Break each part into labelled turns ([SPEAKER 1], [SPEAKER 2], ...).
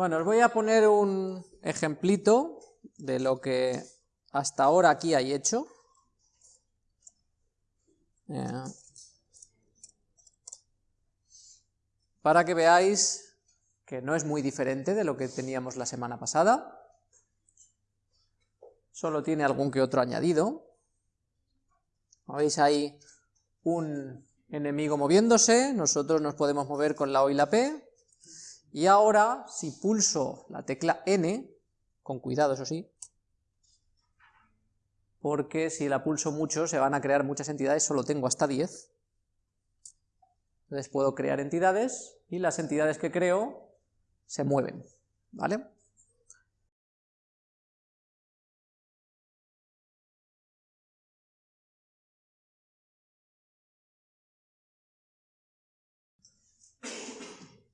[SPEAKER 1] Bueno, os voy a poner un ejemplito de lo que hasta ahora aquí hay hecho. Eh, para que veáis que no es muy diferente de lo que teníamos la semana pasada, solo tiene algún que otro añadido. Veis ahí un enemigo moviéndose, nosotros nos podemos mover con la O y la P, y ahora si pulso la tecla N, con cuidado eso sí, porque si la pulso mucho se van a crear muchas entidades, solo tengo hasta 10, entonces puedo crear entidades, y las entidades que creo se mueven, ¿vale?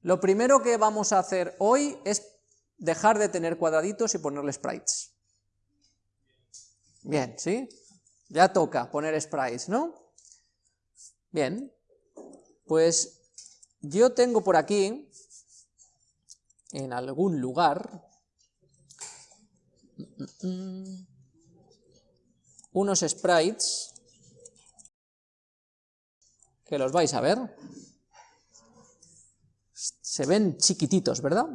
[SPEAKER 1] Lo primero que vamos a hacer hoy es dejar de tener cuadraditos y ponerle sprites. Bien, ¿sí? Ya toca poner sprites, ¿no? Bien, pues yo tengo por aquí, en algún lugar, unos sprites que los vais a ver. Se ven chiquititos, ¿verdad?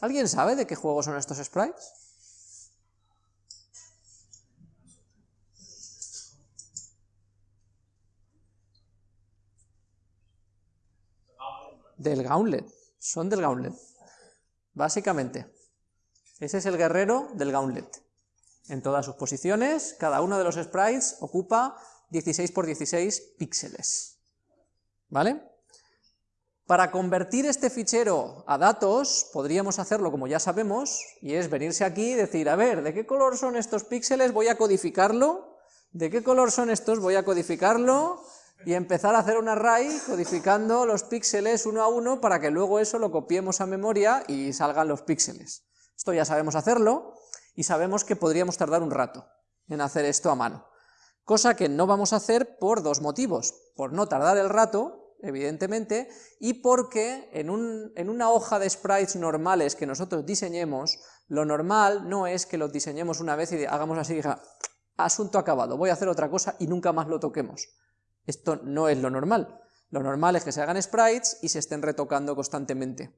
[SPEAKER 1] ¿Alguien sabe de qué juego son estos sprites? Del Gauntlet, son del Gauntlet, básicamente. Ese es el guerrero del Gauntlet. En todas sus posiciones, cada uno de los sprites ocupa 16 por 16 píxeles. ¿Vale? Para convertir este fichero a datos, podríamos hacerlo como ya sabemos, y es venirse aquí y decir, a ver, ¿de qué color son estos píxeles? Voy a codificarlo, ¿de qué color son estos? Voy a codificarlo, y empezar a hacer un array codificando los píxeles uno a uno para que luego eso lo copiemos a memoria y salgan los píxeles. Esto ya sabemos hacerlo, y sabemos que podríamos tardar un rato en hacer esto a mano. Cosa que no vamos a hacer por dos motivos, por no tardar el rato evidentemente, y porque en, una hoja de sprites normales que nosotros diseñemos, lo normal no es que los diseñemos una vez y hagamos así, asunto acabado, voy a hacer otra cosa y nunca más lo toquemos. Esto no es lo normal. Lo normal es que se hagan sprites y se estén retocando constantemente.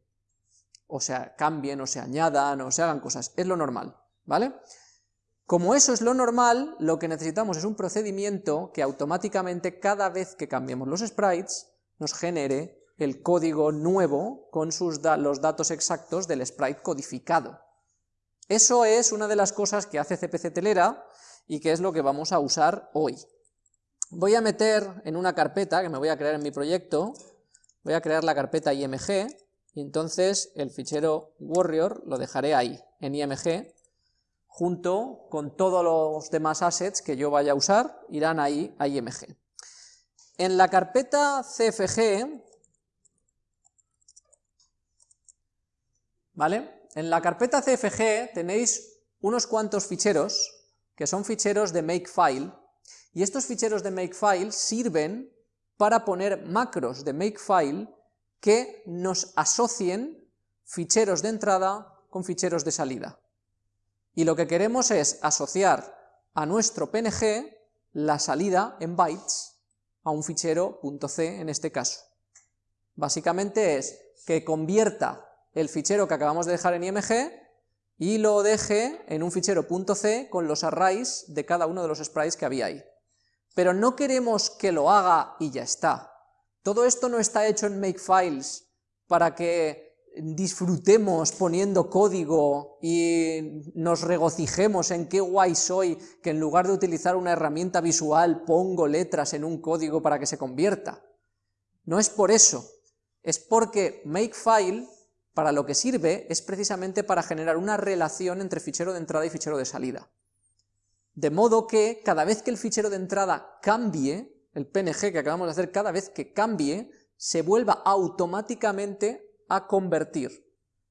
[SPEAKER 1] O sea, cambien, o se añadan, o se hagan cosas. Es lo normal, ¿vale? Como eso es lo normal, lo que necesitamos es un procedimiento que automáticamente cada vez que cambiemos los sprites, nos genere el código nuevo con sus los datos exactos del sprite codificado. Eso es una de las cosas que hace CPC Telera y que es lo que vamos a usar hoy. Voy a meter en una carpeta que me voy a crear en mi proyecto, voy a crear la carpeta IMG, y entonces el fichero warrior lo dejaré ahí, en IMG, junto con todos los demás assets que yo vaya a usar, irán ahí a IMG. En la carpeta CFG, ¿vale? En la carpeta CFG tenéis unos cuantos ficheros, que son ficheros de makefile, y estos ficheros de makefile sirven para poner macros de makefile que nos asocien ficheros de entrada con ficheros de salida. Y lo que queremos es asociar a nuestro PNG la salida en bytes a un fichero .c en este caso. Básicamente es que convierta el fichero que acabamos de dejar en IMG y lo deje en un fichero .c con los arrays de cada uno de los sprites que había ahí. Pero no queremos que lo haga y ya está. Todo esto no está hecho en Makefiles para que disfrutemos poniendo código y nos regocijemos en qué guay soy que en lugar de utilizar una herramienta visual pongo letras en un código para que se convierta. No es por eso, es porque Makefile para lo que sirve es precisamente para generar una relación entre fichero de entrada y fichero de salida. De modo que cada vez que el fichero de entrada cambie, el PNG que acabamos de hacer, cada vez que cambie, se vuelva automáticamente a convertir.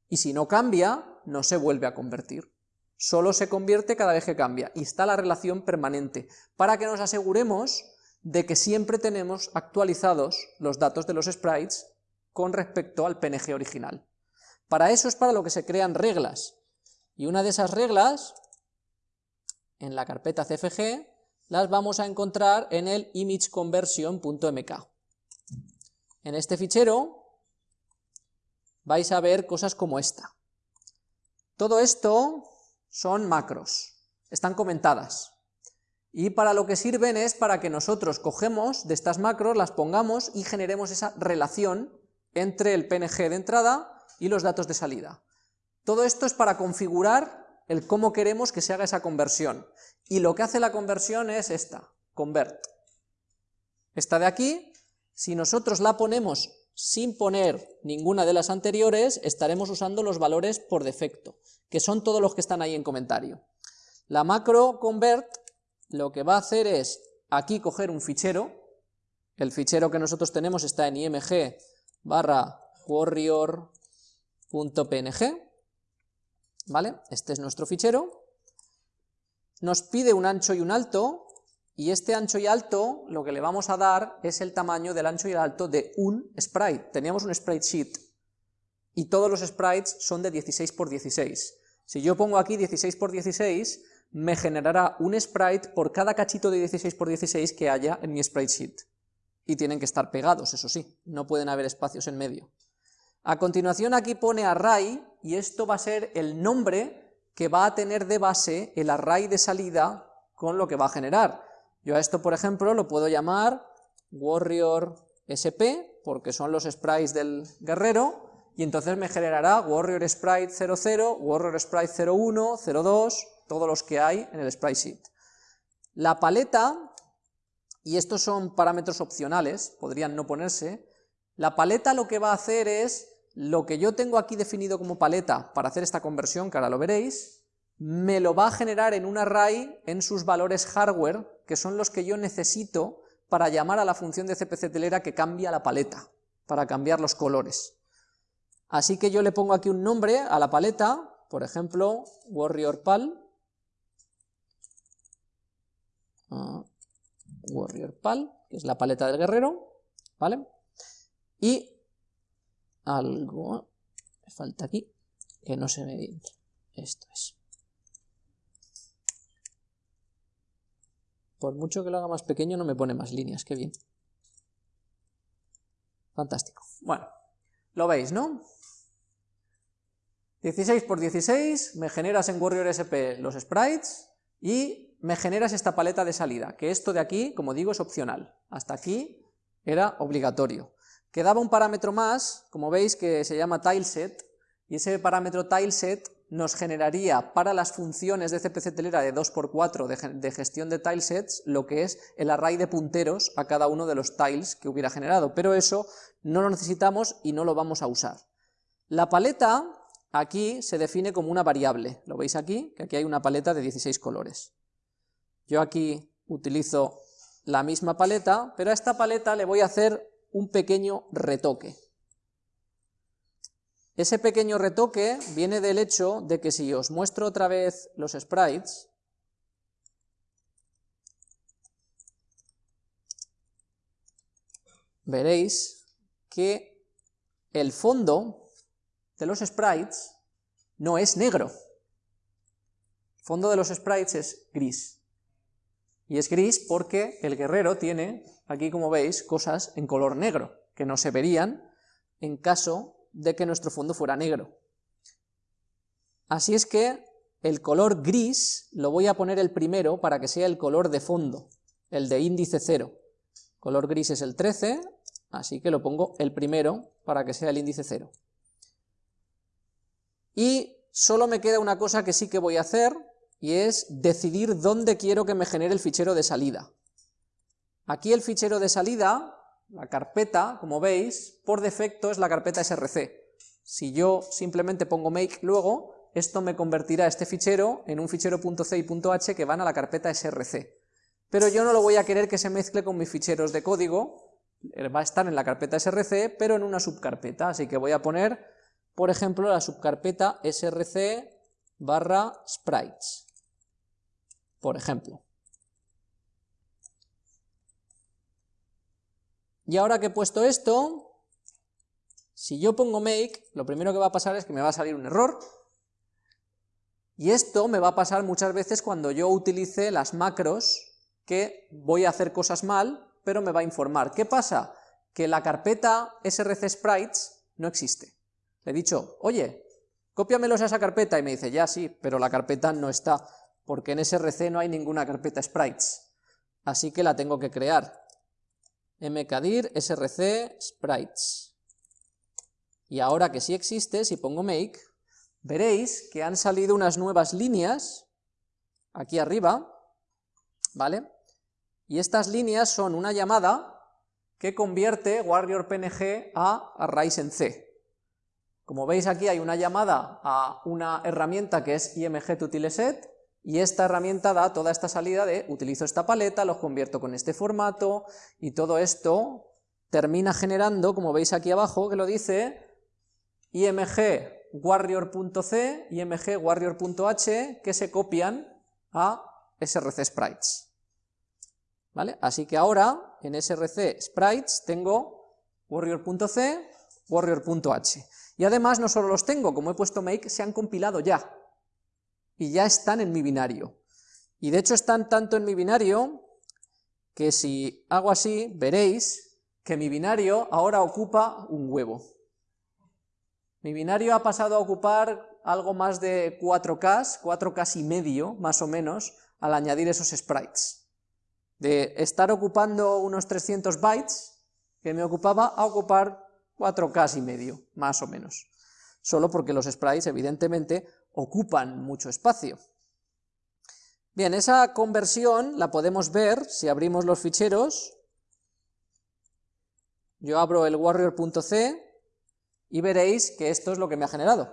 [SPEAKER 1] Y si no cambia, no se vuelve a convertir. Solo se convierte cada vez que cambia, y está la relación permanente, para que nos aseguremos de que siempre tenemos actualizados los datos de los sprites con respecto al PNG original. Para eso es para lo que se crean reglas, y una de esas reglas, en la carpeta CFG, las vamos a encontrar en el imageconversion.mk. En este fichero vais a ver cosas como esta. Todo esto son macros, están comentadas. Y para lo que sirven es para que nosotros cogemos de estas macros, las pongamos y generemos esa relación entre el PNG de entrada y los datos de salida. Todo esto es para configurar el cómo queremos que se haga esa conversión. Y lo que hace la conversión es esta, convert. Esta de aquí, si nosotros la ponemos sin poner ninguna de las anteriores, estaremos usando los valores por defecto, que son todos los que están ahí en comentario. La macro convert lo que va a hacer es aquí coger un fichero, el fichero que nosotros tenemos está en img barra warrior.png, ¿vale? Este es nuestro fichero, nos pide un ancho y un alto, y este ancho y alto lo que le vamos a dar es el tamaño del ancho y el alto de un sprite. Teníamos un sprite sheet, y todos los sprites son de 16 por 16. Si yo pongo aquí 16 por 16, me generará un sprite por cada cachito de 16 por 16 que haya en mi sprite sheet. Y tienen que estar pegados, eso sí, no pueden haber espacios en medio. A continuación aquí pone array, y esto va a ser el nombre que va a tener de base el array de salida con lo que va a generar. Yo a esto, por ejemplo, lo puedo llamar warrior sp, porque son los sprites del guerrero, y entonces me generará warrior sprite 00, warrior sprite 01, 02, todos los que hay en el sprite sheet. La paleta, y estos son parámetros opcionales, podrían no ponerse, la paleta lo que va a hacer es, lo que yo tengo aquí definido como paleta para hacer esta conversión, que ahora lo veréis, me lo va a generar en un array en sus valores hardware, que son los que yo necesito para llamar a la función de CPC telera que cambia la paleta, para cambiar los colores. Así que yo le pongo aquí un nombre a la paleta, por ejemplo, warriorpal, Warrior Pal, que es la paleta del guerrero, ¿vale? Y algo, me falta aquí, que no se ve bien, esto es. Por mucho que lo haga más pequeño no me pone más líneas, qué bien. Fantástico. Bueno, lo veis, ¿no? 16 por 16, me generas en Warrior SP los sprites y me generas esta paleta de salida, que esto de aquí, como digo, es opcional. Hasta aquí era obligatorio. Quedaba un parámetro más, como veis, que se llama tileset, y ese parámetro tileset nos generaría para las funciones de CPC telera de 2x4 de, de, gestión de tilesets lo que es el array de punteros a cada uno de los tiles que hubiera generado, pero eso no lo necesitamos y no lo vamos a usar. La paleta aquí se define como una variable, lo veis aquí, que aquí hay una paleta de 16 colores. Yo aquí utilizo la misma paleta, pero a esta paleta le voy a hacer un pequeño retoque. Ese pequeño retoque viene del hecho de que si os muestro otra vez los sprites, veréis que el fondo de los sprites no es negro. El fondo de los sprites es gris. Y es gris porque el guerrero tiene, aquí como veis, cosas en color negro, que no se verían en caso de que nuestro fondo fuera negro. Así es que el color gris lo voy a poner el primero para que sea el color de fondo, el de índice 0. Color gris es el 13, así que lo pongo el primero para que sea el índice 0. Y solo me queda una cosa que sí que voy a hacer, y es decidir dónde quiero que me genere el fichero de salida. Aquí el fichero de salida, la carpeta, como veis, por defecto es la carpeta src. Si yo simplemente pongo make luego, esto me convertirá este fichero en un fichero .c y .h que van a la carpeta src. Pero yo no lo voy a querer que se mezcle con mis ficheros de código, va a estar en la carpeta src, pero en una subcarpeta, así que voy a poner, por ejemplo, la subcarpeta src barra sprites por ejemplo. Y ahora que he puesto esto, Si yo pongo make, lo primero que va a pasar es que me va a salir un error, y esto me va a pasar muchas veces cuando yo utilice las macros que voy a hacer cosas mal, pero me va a informar. ¿Qué pasa? Que la carpeta src sprites no existe. Le he dicho, oye, cópiamelos a esa carpeta, y me dice, ya sí, pero la carpeta no está, porque en src no hay ninguna carpeta sprites, así que la tengo que crear. Mkdir src sprites. Y ahora que sí existe, si pongo make, veréis que han salido unas nuevas líneas, aquí arriba, ¿vale? Y estas líneas son una llamada que convierte warrior.png a arrays en C. Como veis aquí hay una llamada a una herramienta que es img y esta herramienta da toda esta salida de utilizo esta paleta, los convierto con este formato, y todo esto termina generando, como veis aquí abajo, que lo dice, img warrior.c y warrior.h que se copian a src sprites. ¿Vale? Así que ahora en src sprites tengo warrior.c, warrior.h. Y además no solo los tengo, como he puesto make, se han compilado ya. Y ya están en mi binario. Y de hecho están tanto en mi binario que si hago así, veréis que mi binario ahora ocupa un huevo. Mi binario ha pasado a ocupar algo más de 4K, 4K y medio, más o menos, al añadir esos sprites. De estar ocupando unos 300 bytes, que me ocupaba, a ocupar 4K y medio, más o menos. Solo porque los sprites, evidentemente, ocupan mucho espacio. Bien, esa conversión la podemos ver si abrimos los ficheros. Yo abro el warrior.c, y veréis que esto es lo que me ha generado.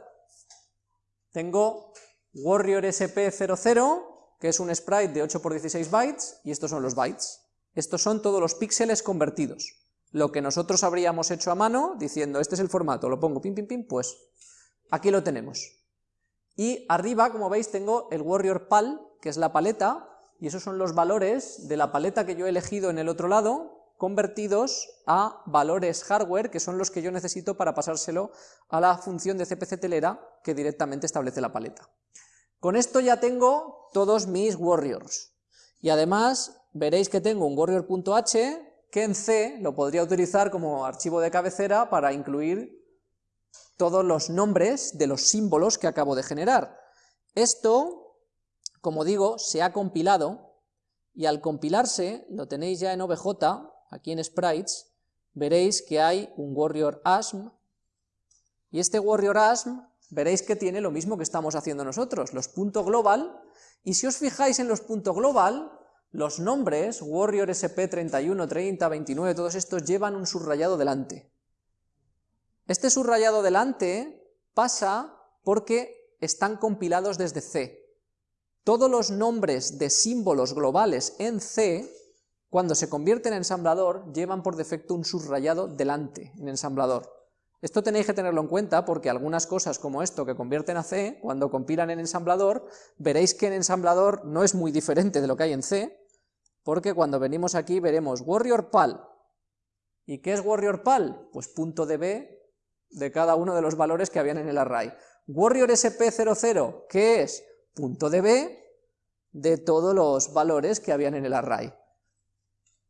[SPEAKER 1] Tengo Warrior SP00, que es un sprite de 8 x 16 bytes, y estos son los bytes. Estos son todos los píxeles convertidos. Lo que nosotros habríamos hecho a mano, diciendo, este es el formato, lo pongo pim pim pim, pues aquí lo tenemos. Y arriba, como veis, tengo el Warrior PAL, que es la paleta, y esos son los valores de la paleta que yo he elegido en el otro lado, convertidos a valores hardware, que son los que yo necesito para pasárselo a la función de CPC telera que directamente establece la paleta. Con esto ya tengo todos mis warriors, y además veréis que tengo un warrior.h que en C lo podría utilizar como archivo de cabecera para incluir todos los nombres de los símbolos que acabo de generar. Esto, como digo, se ha compilado, y al compilarse, lo tenéis ya en OBJ, aquí en sprites, veréis que hay un warrior asm, y este warrior asm veréis que tiene lo mismo que estamos haciendo nosotros, los puntos global, y si os fijáis en los puntos global, los nombres, warrior sp 31, 30, 29, todos estos llevan un subrayado delante. Este subrayado delante pasa porque están compilados desde C. Todos los nombres de símbolos globales en C cuando se convierten en ensamblador, llevan por defecto un subrayado delante en ensamblador. Esto tenéis que tenerlo en cuenta porque algunas cosas como esto que convierten a C, cuando compilan en ensamblador, veréis que en ensamblador no es muy diferente de lo que hay en C, porque cuando venimos aquí veremos warrior pal. ¿Y qué es warrior pal? Pues punto db de cada uno de los valores que habían en el array. Warrior sp00, ¿qué es? Punto db de todos los valores que habían en el array.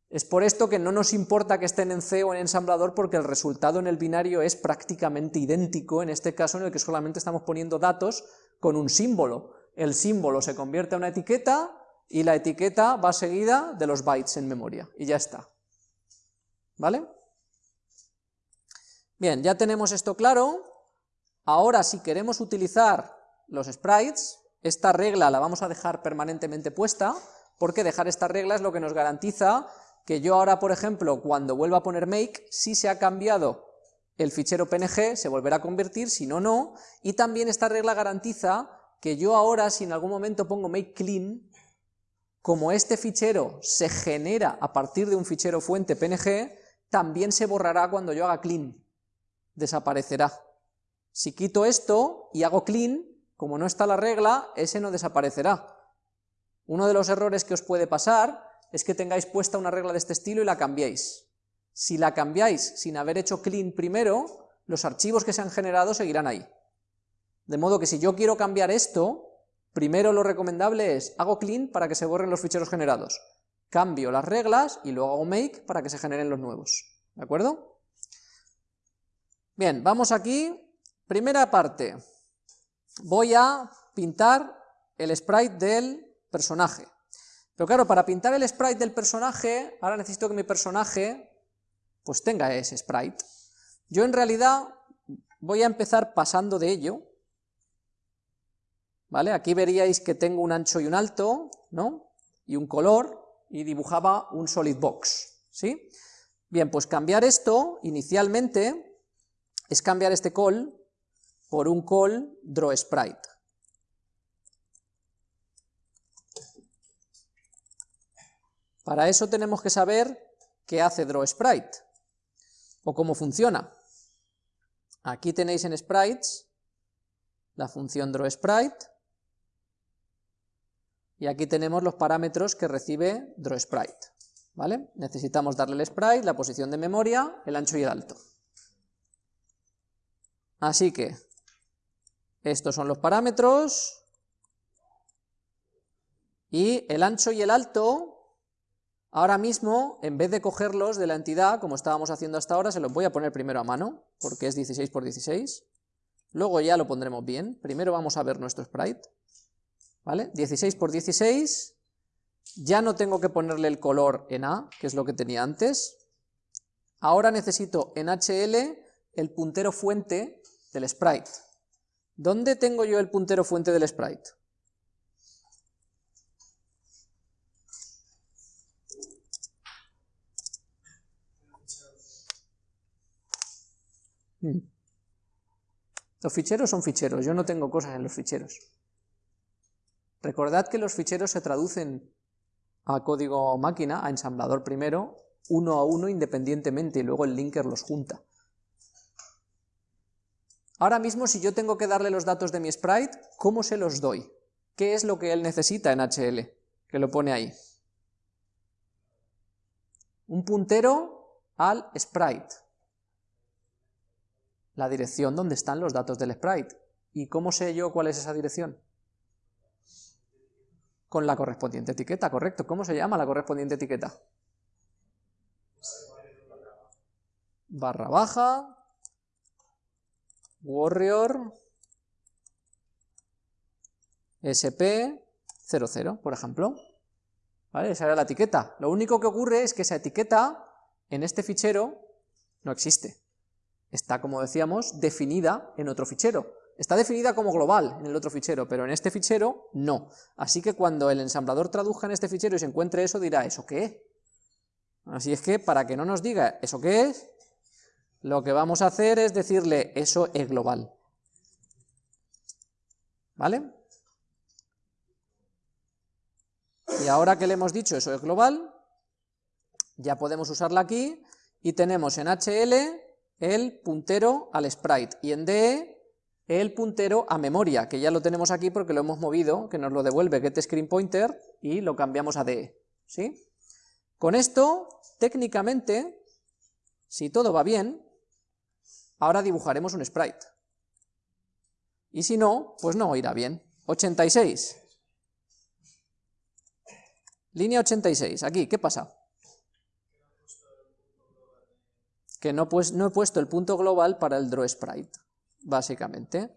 [SPEAKER 1] Es por esto que no nos importa que estén en C o en ensamblador porque el resultado en el binario es prácticamente idéntico, en este caso en el que solamente estamos poniendo datos con un símbolo. El símbolo se convierte en una etiqueta y la etiqueta va seguida de los bytes en memoria, y ya está. ¿Vale? Bien, ya tenemos esto claro. Ahora, si queremos utilizar los sprites, esta regla la vamos a dejar permanentemente puesta, porque dejar esta regla es lo que nos garantiza que yo ahora, por ejemplo, cuando vuelva a poner make, si se ha cambiado el fichero PNG, se volverá a convertir, si no, no, y también esta regla garantiza que yo ahora, si en algún momento pongo make clean, como este fichero se genera a partir de un fichero fuente PNG, también se borrará cuando yo haga clean, desaparecerá. Si quito esto y hago clean, como no está la regla, ese no desaparecerá. Uno de los errores que os puede pasar es que tengáis puesta una regla de este estilo y la cambiéis. Si la cambiáis sin haber hecho clean primero, los archivos que se han generado seguirán ahí. De modo que si yo quiero cambiar esto, primero lo recomendable es, hago clean para que se borren los ficheros generados, cambio las reglas y luego hago make para que se generen los nuevos. ¿De acuerdo? Bien, vamos aquí, primera parte, voy a pintar el sprite del personaje. Pero claro, para pintar el sprite del personaje, ahora necesito que mi personaje pues tenga ese sprite. Yo en realidad voy a empezar pasando de ello, ¿vale? Aquí veríais que tengo un ancho y un alto, ¿no? Y un color, y dibujaba un solid box, ¿sí? Bien, pues cambiar esto, inicialmente, es cambiar este call por un call drawSprite. Para eso tenemos que saber qué hace drawSprite, o cómo funciona. Aquí tenéis en sprites la función drawSprite, y aquí tenemos los parámetros que recibe drawSprite. ¿vale? Necesitamos darle el sprite, la posición de memoria, el ancho y el alto. Así que, estos son los parámetros, y el ancho y el alto, ahora mismo, en vez de cogerlos de la entidad, como estábamos haciendo hasta ahora, se los voy a poner primero a mano, porque es 16 por 16, luego ya lo pondremos bien, primero vamos a ver nuestro sprite, ¿vale? 16 por 16, ya no tengo que ponerle el color en A, que es lo que tenía antes, ahora necesito en HL el puntero fuente del sprite. ¿Dónde tengo yo el puntero fuente del sprite? Hmm. Los ficheros son ficheros, yo no tengo cosas en los ficheros. Recordad que los ficheros se traducen a código máquina, a ensamblador primero, uno a uno independientemente y luego el linker los junta. Ahora mismo si yo tengo que darle los datos de mi sprite, ¿cómo se los doy? ¿Qué es lo que él necesita en HL? Que lo pone ahí. Un puntero al sprite. La dirección donde están los datos del sprite. ¿Y cómo sé yo cuál es esa dirección? con la correspondiente etiqueta, correcto. ¿Cómo se llama la correspondiente etiqueta? Barra baja, warrior, sp00, por ejemplo. ¿Vale? Esa era la etiqueta. Lo único que ocurre es que esa etiqueta en este fichero no existe. Está, como decíamos, definida en otro fichero. Está definida como global en el otro fichero, pero en este fichero no. Así que cuando el ensamblador traduzca en este fichero y se encuentre eso, dirá, ¿eso qué es? Así es que, para que no nos diga ¿eso qué es?, lo que vamos a hacer es decirle, eso es global. ¿Vale? Y ahora que le hemos dicho eso es global, ya podemos usarla aquí, y tenemos en HL el puntero al sprite, y en DE el puntero a memoria, que ya lo tenemos aquí porque lo hemos movido, que nos lo devuelve getScreenPointer y lo cambiamos a DE, ¿sí? Con esto, técnicamente, si todo va bien, ahora dibujaremos un sprite. Y si no, pues no irá bien. 86. Línea 86, aquí, ¿qué pasa? Que no, pues, no he puesto el punto global para el drawSprite básicamente.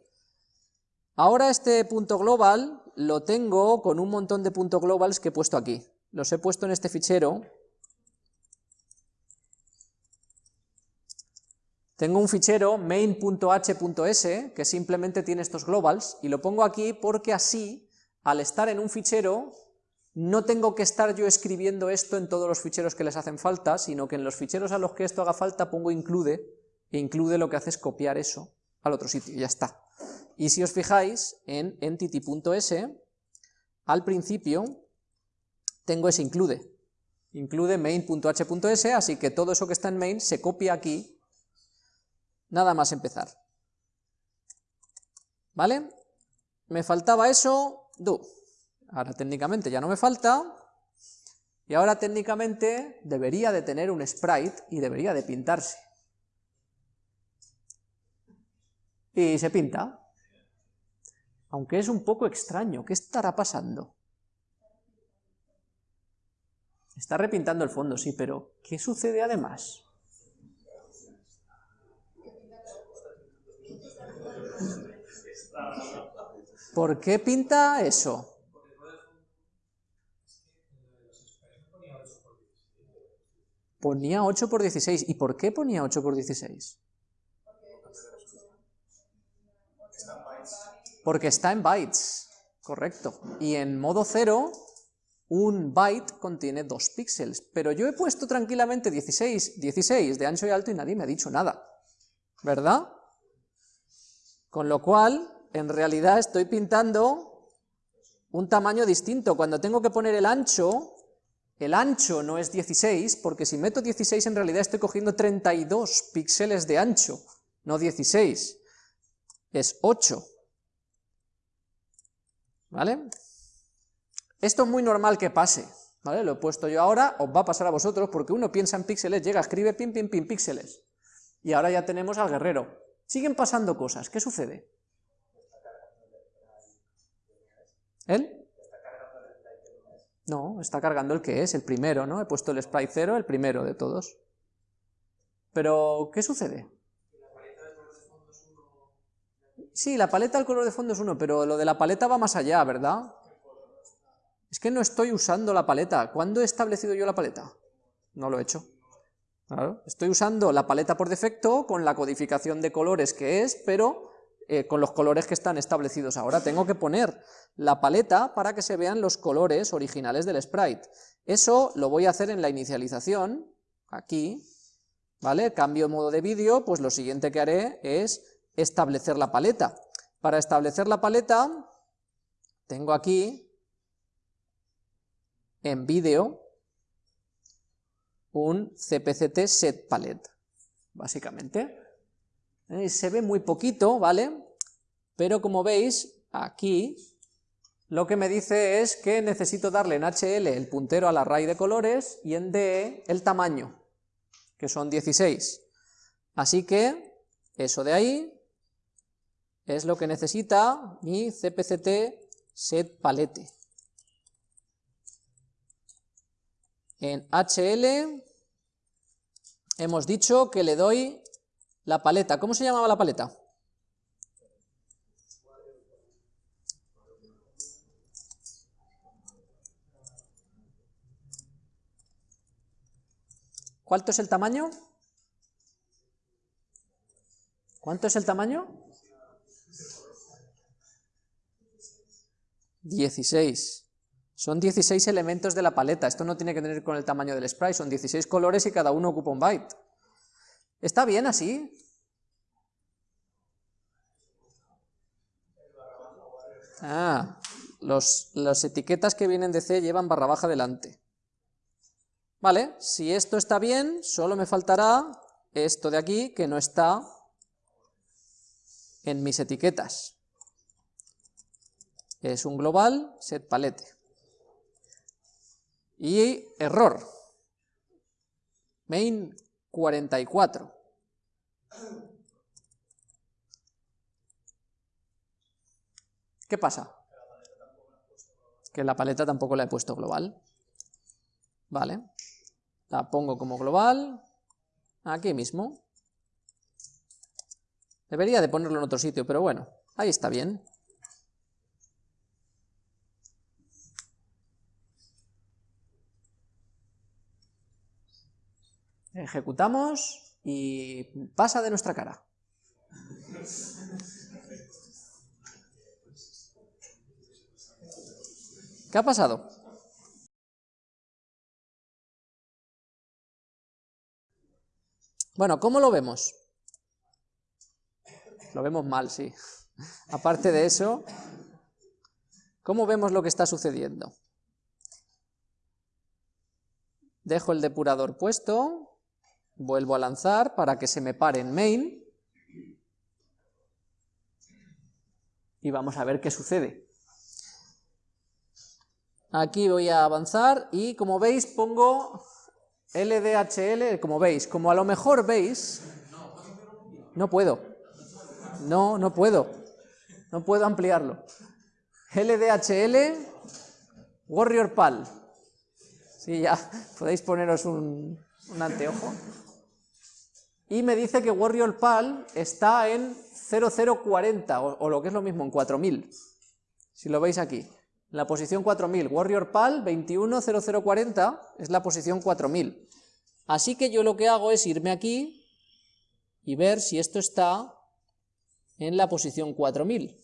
[SPEAKER 1] Ahora este punto global lo tengo con un montón de puntos globals que he puesto aquí. Los he puesto en este fichero. Tengo un fichero main.h.s que simplemente tiene estos globals y lo pongo aquí porque así, al estar en un fichero, no tengo que estar yo escribiendo esto en todos los ficheros que les hacen falta, sino que en los ficheros a los que esto haga falta pongo include, e include lo que hace es copiar eso al otro sitio, ya está. Y si os fijáis en entity.s, al principio tengo ese include, include main.h.s, así que todo eso que está en main se copia aquí, nada más empezar. ¿Vale? Me faltaba eso, do. Ahora técnicamente ya no me falta, y ahora técnicamente debería de tener un sprite y debería de pintarse. y se pinta. Aunque es un poco extraño, ¿qué estará pasando? Está repintando el fondo, sí, pero ¿qué sucede además? ¿Por qué pinta eso? Ponía 8 por 16. ¿Y por qué ponía 8 por 16? Porque está en bytes, correcto. Y en modo 0, un byte contiene 2 píxeles. Pero yo he puesto tranquilamente 16, 16 de ancho y alto y nadie me ha dicho nada. ¿Verdad? Con lo cual, en realidad estoy pintando un tamaño distinto. Cuando tengo que poner el ancho, el ancho no es 16, porque si meto 16 en realidad estoy cogiendo 32 píxeles de ancho, no 16. Es 8. ¿Vale? Esto es muy normal que pase, ¿vale? Lo he puesto yo ahora, os va a pasar a vosotros, porque uno piensa en píxeles, llega, escribe pim, pim, pim, píxeles. Y ahora ya tenemos al guerrero. Siguen pasando cosas, ¿qué sucede? ¿Él? No, está cargando el que es, el primero, ¿no? He puesto el sprite 0, el primero de todos. Pero, ¿qué sucede? Sí, la paleta del color de fondo es uno, pero lo de la paleta va más allá, ¿verdad? Es que no estoy usando la paleta. ¿Cuándo he establecido yo la paleta? No lo he hecho. Estoy usando la paleta por defecto con la codificación de colores que es, pero eh, con los colores que están establecidos ahora. Tengo que poner la paleta para que se vean los colores originales del sprite. Eso lo voy a hacer en la inicialización, aquí, ¿vale? Cambio modo de vídeo, pues lo siguiente que haré es establecer la paleta. Para establecer la paleta, tengo aquí, en vídeo, un cpct set palette, básicamente. Eh, se ve muy poquito, ¿vale? Pero como veis, aquí lo que me dice es que necesito darle en HL el puntero al array de colores y en DE el tamaño, que son 16. Así que eso de ahí es lo que necesita mi cpct set palette. En HL hemos dicho que le doy la paleta. ¿Cómo se llamaba la paleta? ¿Cuánto es el tamaño? ¿Cuánto es el tamaño? 16. Son 16 elementos de la paleta, esto no tiene que tener con el tamaño del sprite, son 16 colores y cada uno ocupa un byte. ¿Está bien así? Ah, los, las etiquetas que vienen de C llevan barra baja delante. Vale, si esto está bien, solo me faltará esto de aquí, que no está en mis etiquetas. Es un global set palette. Y error. Main 44. ¿Qué pasa? Que la paleta tampoco la he puesto global. Vale. La pongo como global, aquí mismo. Debería de ponerlo en otro sitio, pero bueno, ahí está bien. Ejecutamos y pasa de nuestra cara. ¿Qué ha pasado? Bueno, ¿cómo lo vemos? Lo vemos mal, sí. Aparte de eso, ¿cómo vemos lo que está sucediendo? Dejo el depurador puesto, vuelvo a lanzar para que se me pare en main, y vamos a ver qué sucede. Aquí voy a avanzar y como veis pongo LDHL, como veis, como a lo mejor veis, no puedo. No, no puedo. No puedo ampliarlo. LDHL Warrior PAL. Sí, ya podéis poneros un, anteojo. Y me dice que Warrior PAL está en 0040, o, o lo que es lo mismo, en 4000. Si lo veis aquí. La posición 4000, Warrior PAL 210040 es la posición 4000. Así que yo lo que hago es irme aquí y ver si esto está en la posición 4000.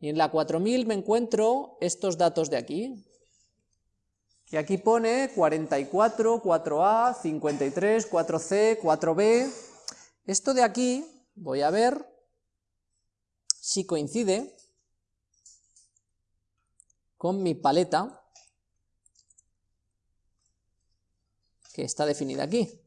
[SPEAKER 1] Y en la 4000 me encuentro estos datos de aquí. Y aquí pone 44, 4A, 53, 4C, 4B. Esto de aquí, voy a ver si coincide con mi paleta, que está definida aquí.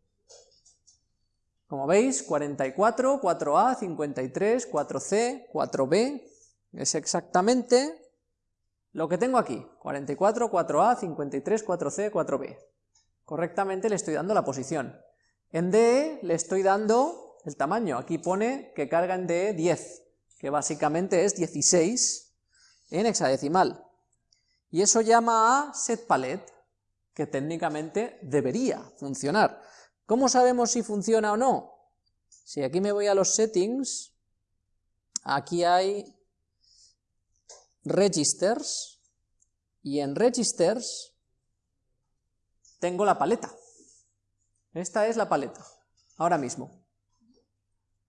[SPEAKER 1] Como veis, 44, 4A, 53, 4C, 4B, es exactamente lo que tengo aquí, 44, 4A, 53, 4C, 4B. Correctamente le estoy dando la posición. En DE le estoy dando el tamaño, aquí pone que carga en DE 10, que básicamente es 16 en hexadecimal. Y eso llama a setPalet, que técnicamente debería funcionar. ¿Cómo sabemos si funciona o no? Si aquí me voy a los settings, aquí hay registers, y en registers tengo la paleta. Esta es la paleta, ahora mismo.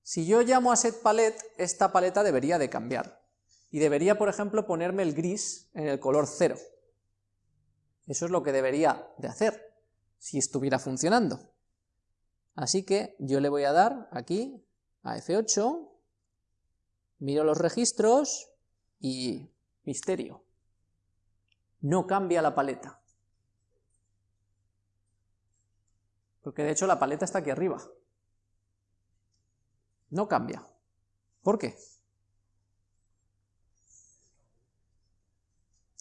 [SPEAKER 1] Si yo llamo a setPalet, esta paleta debería de cambiar y debería, por ejemplo, ponerme el gris en el color 0. Eso es lo que debería de hacer, si estuviera funcionando. Así que yo le voy a dar aquí a F8, miro los registros y misterio. No cambia la paleta. Porque de hecho la paleta está aquí arriba. No cambia. ¿Por qué?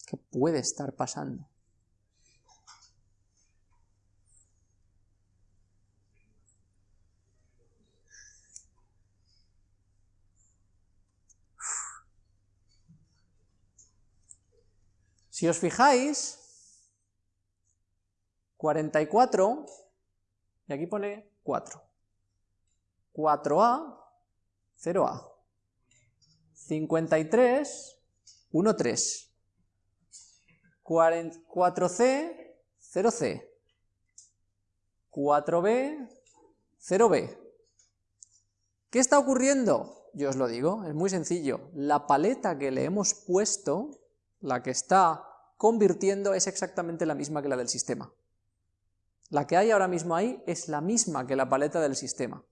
[SPEAKER 1] ¿Qué puede estar pasando? Si os fijáis, 44, y aquí pone 4. 4A, 0A. 53, 1, 3. 4C, 0C. 4B, 0B. ¿Qué está ocurriendo? Yo os lo digo, es muy sencillo. La paleta que le hemos puesto, la que está convirtiendo, es exactamente la misma que la del sistema. La que hay ahora mismo ahí es la misma que la paleta del sistema.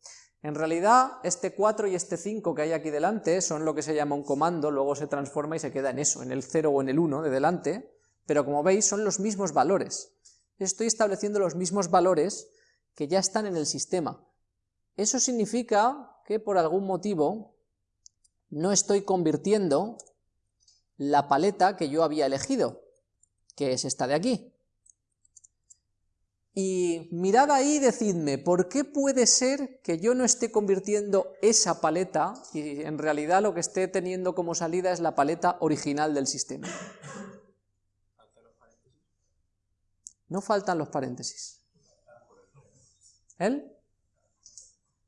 [SPEAKER 1] En realidad, este 4 y este 5 que hay aquí delante son lo que se llama un comando, luego se transforma y se queda en eso, en el 0 o en el 1 de delante, pero como veis son los mismos valores. Estoy estableciendo los mismos valores que ya están en el sistema. Eso significa que por algún motivo no estoy convirtiendo la paleta que yo había elegido, que es esta de aquí. Y mirad ahí y decidme, ¿por qué puede ser que yo no esté convirtiendo esa paleta y en realidad lo que esté teniendo como salida es la paleta original del sistema? No faltan los paréntesis. ¿Él?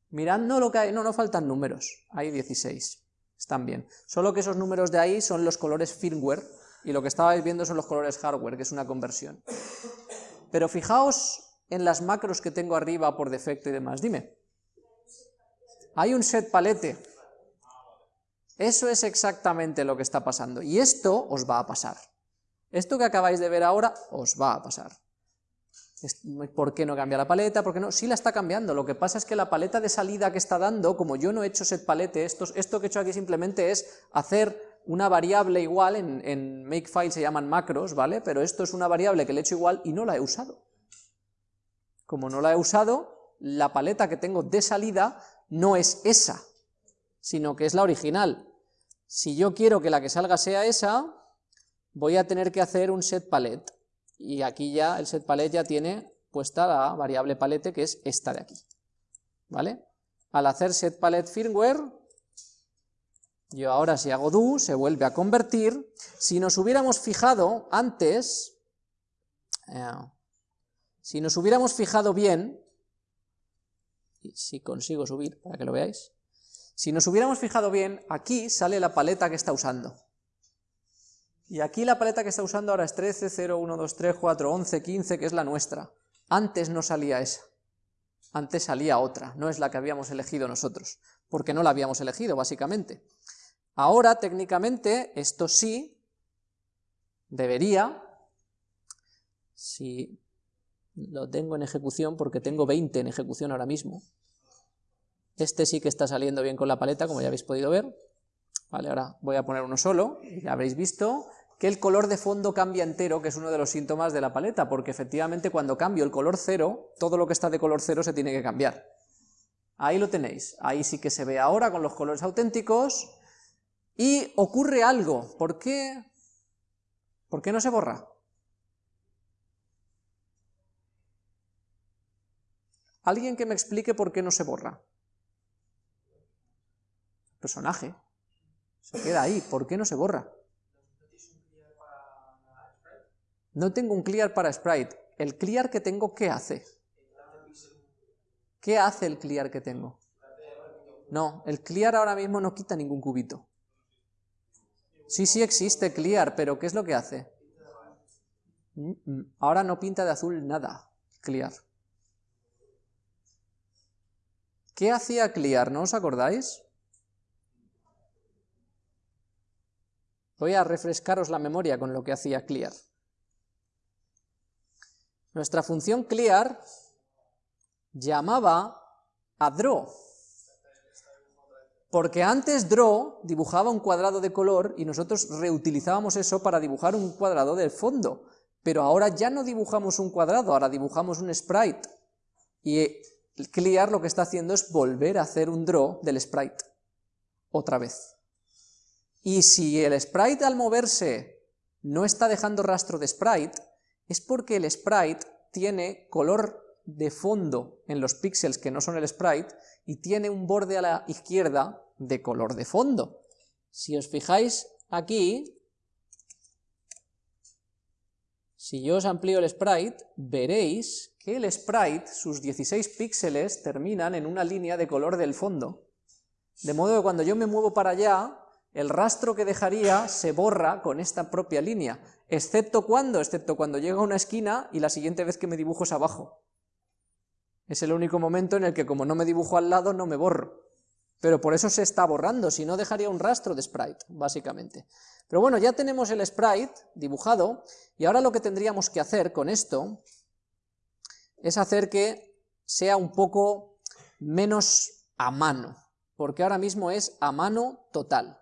[SPEAKER 1] Mirad no lo que hay, no, no faltan números, hay 16, están bien. Solo que esos números de ahí son los colores firmware, y lo que estabais viendo son los colores hardware, que es una conversión. Pero fijaos en las macros que tengo arriba por defecto y demás, dime. Hay un set palete. Eso es exactamente lo que está pasando, y esto os va a pasar. Esto que acabáis de ver ahora os va a pasar. ¿Por qué no cambia la paleta? ¿Por qué no? Sí la está cambiando, lo que pasa es que la paleta de salida que está dando, como yo no he hecho set palete, esto, que he hecho aquí simplemente es hacer una variable igual, en, en Makefile se llaman macros, ¿vale? Pero esto es una variable que le he hecho igual y no la he usado. Como no la he usado, la paleta que tengo de salida no es esa, sino que es la original. Si yo quiero que la que salga sea esa, voy a tener que hacer un set palette y aquí ya el set palette ya tiene puesta la variable palette que es esta de aquí, ¿vale? Al hacer set palette firmware, Yo ahora si hago do, se vuelve a convertir. Si nos hubiéramos fijado antes, eh, si nos hubiéramos fijado bien, si consigo subir para que lo veáis, si nos hubiéramos fijado bien, aquí sale la paleta que está usando. Y aquí la paleta que está usando ahora es 13, 0, 1, 2, 3, 4, 11, 15, que es la nuestra. Antes no salía esa. Antes salía otra, no es la que habíamos elegido nosotros, porque no la habíamos elegido, básicamente. Ahora, técnicamente, esto sí debería, si lo tengo en ejecución, porque tengo 20 en ejecución ahora mismo, este sí que está saliendo bien con la paleta, como ya habéis podido ver. Vale, ahora voy a poner uno solo, ya habréis visto que el color de fondo cambia entero, que es uno de los síntomas de la paleta, porque efectivamente cuando cambio el color cero, todo lo que está de color cero se tiene que cambiar. Ahí lo tenéis, ahí sí que se ve ahora con los colores auténticos, y ocurre algo. ¿Por qué? ¿Por qué no se borra? ¿Alguien que me explique por qué no se borra? Personaje. Se queda ahí. ¿Por qué no se borra? No tengo un clear para sprite. ¿El clear que tengo qué hace? ¿Qué hace el clear que tengo? No, el clear ahora mismo no quita ningún cubito. Sí, sí existe clear, pero ¿qué es lo que hace? Ahora no pinta de azul nada, clear. ¿Qué hacía clear? ¿No os acordáis? Voy a refrescaros la memoria con lo que hacía clear. Nuestra función clear llamaba a draw, porque antes draw dibujaba un cuadrado de color y nosotros reutilizábamos eso para dibujar un cuadrado del fondo, pero ahora ya no dibujamos un cuadrado, ahora dibujamos un sprite, y clear lo que está haciendo es volver a hacer un draw del sprite, otra vez. Y si el sprite al moverse no está dejando rastro de sprite, es porque el sprite tiene color de fondo en los píxeles que no son el sprite, y tiene un borde a la izquierda de color de fondo. Si os fijáis aquí, si yo os amplío el sprite, veréis que el sprite, sus 16 píxeles, terminan en una línea de color del fondo. De modo que cuando yo me muevo para allá, el rastro que dejaría se borra con esta propia línea, excepto cuando, excepto cuando llega a una esquina y la siguiente vez que me dibujo es abajo. Es el único momento en el que como no me dibujo al lado no me borro. Pero por eso se está borrando, si no dejaría un rastro de sprite, básicamente. Pero bueno, ya tenemos el sprite dibujado, y ahora lo que tendríamos que hacer con esto es hacer que sea un poco menos a mano, porque ahora mismo es a mano total.